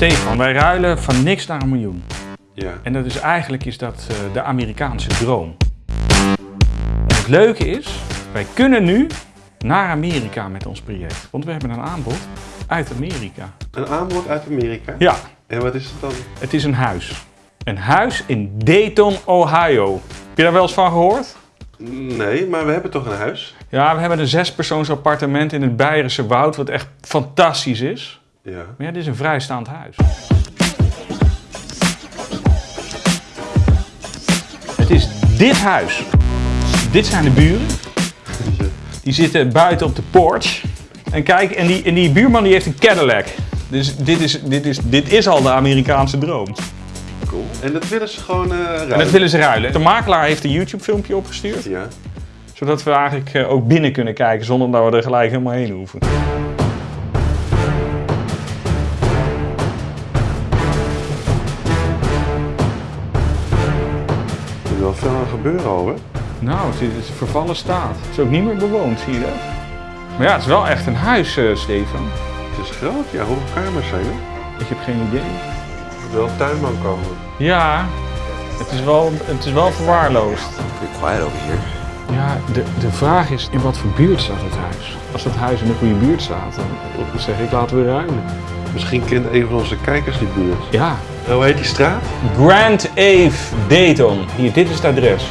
Stefan, wij ruilen van niks naar een miljoen. Ja. En dat is eigenlijk is dat eh, de Amerikaanse droom. En het leuke is, wij kunnen nu naar Amerika met ons project. Want we hebben een aanbod uit Amerika. Een aanbod uit Amerika? Ja, En wat is het dan? het is een huis. Een huis in Dayton, Ohio. Heb je daar wel eens van gehoord? Nee, maar we hebben toch een huis? Ja, we hebben een zespersoons appartement in het Beierse Woud, wat echt fantastisch is. Ja. Maar ja, dit is een vrijstaand huis. Het is dit huis. Dit zijn de buren. Die zitten buiten op de porch. En kijk, en die, en die buurman die heeft een Cadillac. Dus dit is, dit, is, dit is al de Amerikaanse droom. Cool. En dat willen ze gewoon eh ruilen? En dat willen ze ruilen. De makelaar heeft een YouTube filmpje opgestuurd. Ja. Zodat we eigenlijk eh, ook binnen kunnen kijken zonder dat we er gelijk helemaal heen hoeven. Is wel veel aan gebeuren al, hè? Nou, het is, een vervallen staat. Het is ook niet meer bewoond, zie je dat? Maar ja, het is wel echt een huis, eh, Stefan. Het is groot, ja. Hoeveel kamers zijn er? Ik heb geen idee. Er wel een tuinman komen. Ja, het is wel, het is wel verwaarloosd. Pretty quiet over here. Ja, de, de vraag is in wat voor buurt staat het huis? Als het huis in een goede buurt staat, dan zeg ik laten we ruilen. Misschien kent een van onze kijkers die buurt. Ja, Hoe heet die straat? Grand Ave Dayton. Hier, dit is het adres.